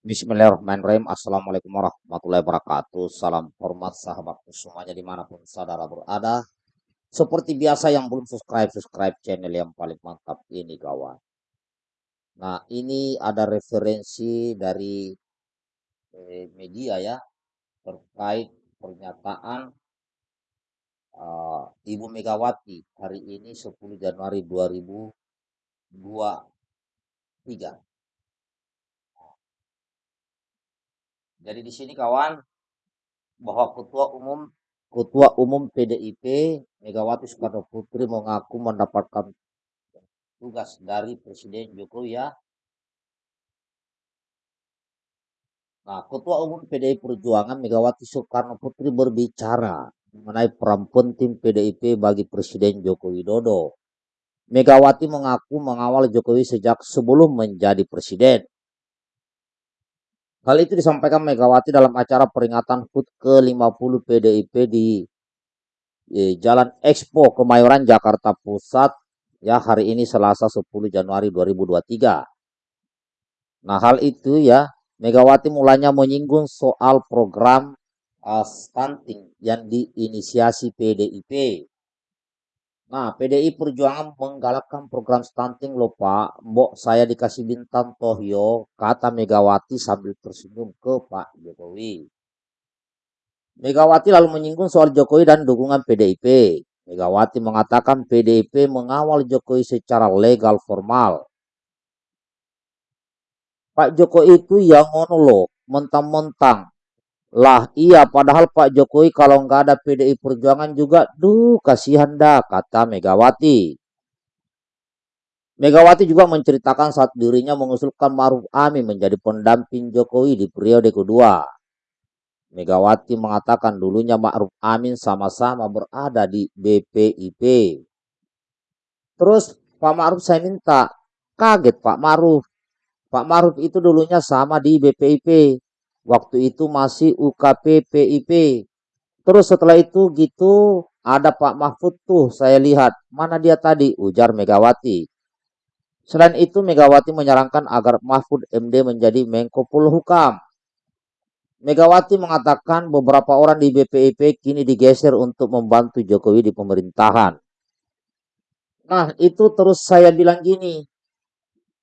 Bismillahirrahmanirrahim. Assalamualaikum warahmatullahi wabarakatuh. Salam hormat sahabatku semuanya di mana pun saudara berada. Seperti biasa yang belum subscribe, subscribe channel yang paling mantap ini kawan. Nah ini ada referensi dari eh, media ya terkait pernyataan uh, Ibu Megawati hari ini 10 Januari 2023 Jadi di sini kawan bahwa ketua umum ketua umum PDIP Megawati Soekarno Putri mengaku mendapatkan tugas dari Presiden Jokowi ya. Nah, Ketua Umum PDI Perjuangan Megawati Soekarno Putri berbicara mengenai peran penting PDIP bagi Presiden Joko Widodo. Megawati mengaku mengawal Jokowi sejak sebelum menjadi presiden. Hal itu disampaikan Megawati dalam acara peringatan HUT ke-50 PDIP di, di Jalan Expo Kemayoran Jakarta Pusat ya hari ini Selasa 10 Januari 2023. Nah, hal itu ya Megawati mulanya menyinggung soal program uh, stunting yang diinisiasi PDIP Nah, PDI Perjuangan menggalakkan program stunting loh Pak. Mbok saya dikasih bintang Tohyo, kata Megawati sambil tersenyum ke Pak Jokowi. Megawati lalu menyinggung soal Jokowi dan dukungan PDIP. Megawati mengatakan PDIP mengawal Jokowi secara legal formal. Pak Jokowi itu yang monolog, mentang-mentang lah iya padahal Pak Jokowi kalau nggak ada PDI Perjuangan juga duh kasihan dah kata Megawati. Megawati juga menceritakan saat dirinya mengusulkan Maruf Amin menjadi pendamping Jokowi di periode kedua. Megawati mengatakan dulunya Ma'ruf Amin sama-sama berada di BPIP. Terus Pak Ma'ruf saya minta, kaget Pak Ma'ruf. Pak Ma'ruf itu dulunya sama di BPIP. Waktu itu masih UKP PIP. Terus setelah itu gitu ada Pak Mahfud tuh saya lihat. Mana dia tadi? Ujar Megawati. Selain itu Megawati menyarankan agar Mahfud MD menjadi Menko Polhukam. Megawati mengatakan beberapa orang di BPIP kini digeser untuk membantu Jokowi di pemerintahan. Nah itu terus saya bilang gini,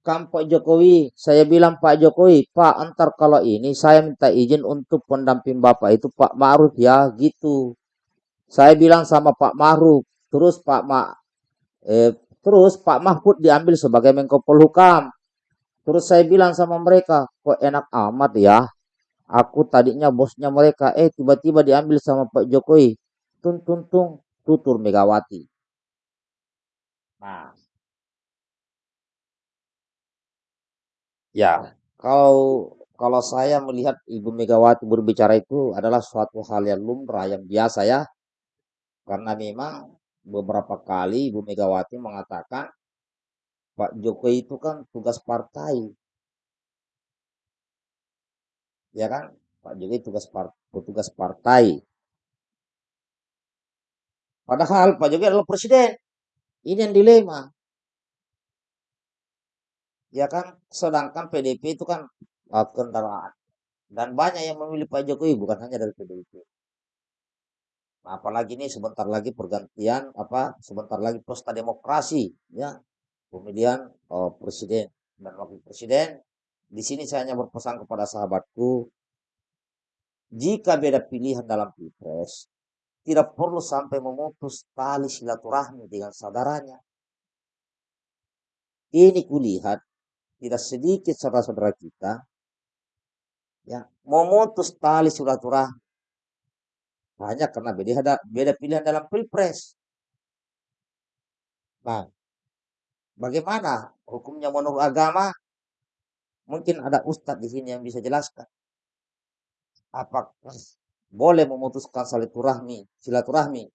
kan Pak Jokowi, saya bilang Pak Jokowi, Pak antar kalau ini saya minta izin untuk pendamping Bapak itu Pak Ma'ruf ya gitu. Saya bilang sama Pak Ma'ruf, terus Pak Ma eh, terus Pak Mahfud diambil sebagai Menko Polhukam. Terus saya bilang sama mereka, kok enak amat ya. Aku tadinya bosnya mereka, eh tiba-tiba diambil sama Pak Jokowi. Tung tung tung tutur Megawati. Nah, Ya, kalau kalau saya melihat Ibu Megawati berbicara itu adalah suatu hal yang lumrah, yang biasa ya. Karena memang beberapa kali Ibu Megawati mengatakan Pak Jokowi itu kan tugas partai. Ya kan? Pak Jokowi tugas tugas partai. Padahal Pak Jokowi adalah presiden. Ini yang dilema ya kan sedangkan PDP itu kan kendaraan. Dan banyak yang memilih Pak Jokowi bukan hanya dari PDIP nah, apalagi ini sebentar lagi pergantian apa sebentar lagi pesta demokrasi ya. Pemilihan uh, presiden dan wakil presiden di sini saya hanya berpesan kepada sahabatku jika beda pilihan dalam pilpres tidak perlu sampai memutus tali silaturahmi dengan saudaranya. Ini kulihat tidak sedikit saudara-saudara kita ya memutus tali silaturahmi hanya karena beda beda pilihan dalam pilpres. Nah, bagaimana hukumnya menurut agama? Mungkin ada ustadz di sini yang bisa jelaskan. Apakah boleh memutuskan silaturahmi, silaturahmi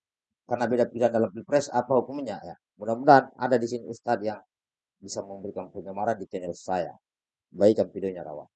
karena beda pilihan dalam pilpres apa hukumnya ya? Mudah-mudahan ada di sini ustadz yang bisa memberikan penyamaran di channel saya. Baikkan videonya rawan.